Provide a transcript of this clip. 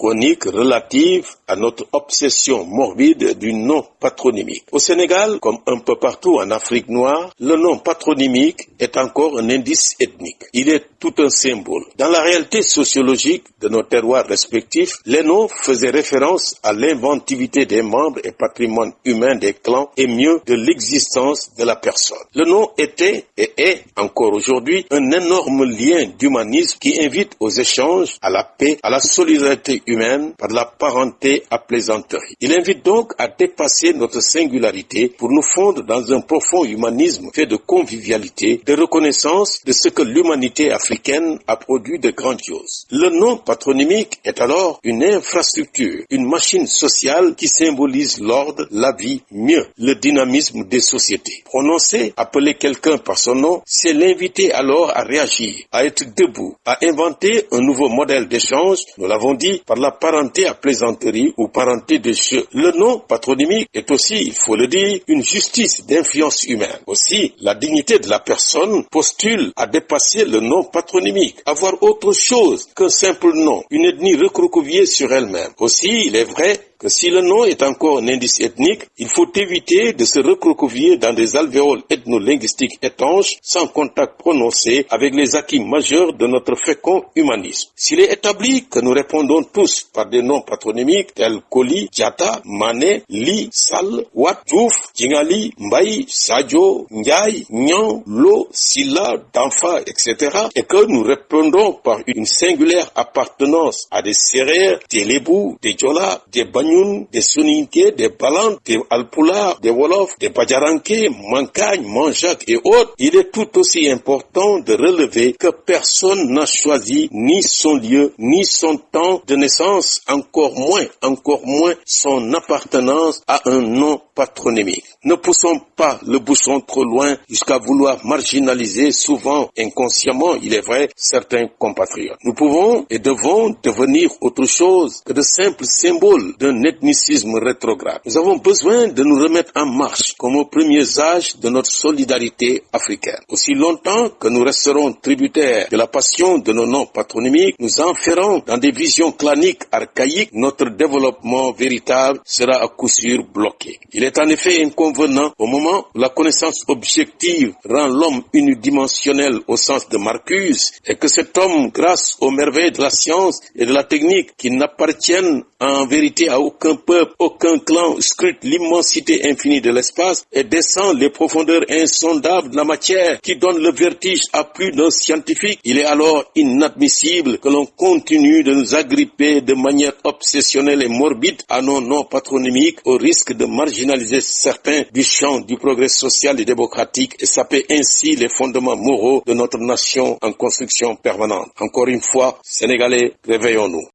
chronique relative à notre obsession morbide du nom patronymique. Au Sénégal, comme un peu partout en Afrique noire, le nom patronymique est encore un indice ethnique. Il est tout un symbole. Dans la réalité sociologique de nos terroirs respectifs, les noms faisaient référence à l'inventivité des membres et patrimoine humain des clans et mieux de l'existence de la personne. Le nom était et est encore aujourd'hui un énorme lien d'humanisme qui invite aux échanges, à la paix, à la solidarité par la parenté à plaisanterie. Il invite donc à dépasser notre singularité pour nous fondre dans un profond humanisme fait de convivialité, de reconnaissance de ce que l'humanité africaine a produit de grandiose. Le nom patronymique est alors une infrastructure, une machine sociale qui symbolise l'ordre, la vie, mieux le dynamisme des sociétés. Prononcer, appeler quelqu'un par son nom, c'est l'inviter alors à réagir, à être debout, à inventer un nouveau modèle d'échange, nous l'avons dit, par la parenté à plaisanterie ou parenté de jeu. Le nom patronymique est aussi, il faut le dire, une justice d'influence humaine. Aussi, la dignité de la personne postule à dépasser le nom patronymique, avoir autre chose qu'un simple nom, une ethnie recroquevillée sur elle-même. Aussi, il est vrai que si le nom est encore un indice ethnique, il faut éviter de se recroqueviller dans des alvéoles ethno-linguistiques étanches sans contact prononcé avec les acquis majeurs de notre fécond humanisme. S'il est établi que nous répondons tous par des noms patronymiques tels Koli, Diata, Mané, Li, Sal, Wat, Djouf, Djingali, Mbaï, Sadio, Ndiaye, Nyan, Lo, Silla, Danfa, etc. et que nous répondons par une singulière appartenance à des Sérères, des Lébou, des Djola, des Des Soninké, des Balantes, des Alpula, des Wolof, des Bajaranké, Mancagne, Manjac et autres, il est tout aussi important de relever que personne n'a choisi ni son lieu, ni son temps de naissance, encore moins, encore moins son appartenance à un nom patronymique. Ne poussons pas le bouchon trop loin jusqu'à vouloir marginaliser souvent inconsciemment, il est vrai, certains compatriotes. Nous pouvons et devons devenir autre chose que de simples symboles d'un ethnicisme rétrograde. Nous avons besoin de nous remettre en marche comme aux premiers âges de notre solidarité africaine. Aussi longtemps que nous resterons tributaires de la passion de nos noms patronymiques, nous enferrons dans des visions claniques archaïques, notre développement véritable sera à coup sûr bloqué. Il est en effet inconvenant au moment où la connaissance objective rend l'homme unidimensionnel au sens de Marcuse et que cet homme, grâce aux merveilles de la science et de la technique qui n'appartiennent en vérité à aucun peuple, aucun clan, scrute l'immensité infinie de l'espace et descend les profondeurs insondables de la matière qui donne le vertige à plus d'un scientifique, il est alors inadmissible que l'on continue de nous agripper de manière obsessionnelle et morbide à nos noms patronymiques au risque de marginaliser certains du champ du progrès social et démocratique et saper ainsi les fondements moraux de notre nation en construction permanente. Encore une fois, Sénégalais, réveillons-nous.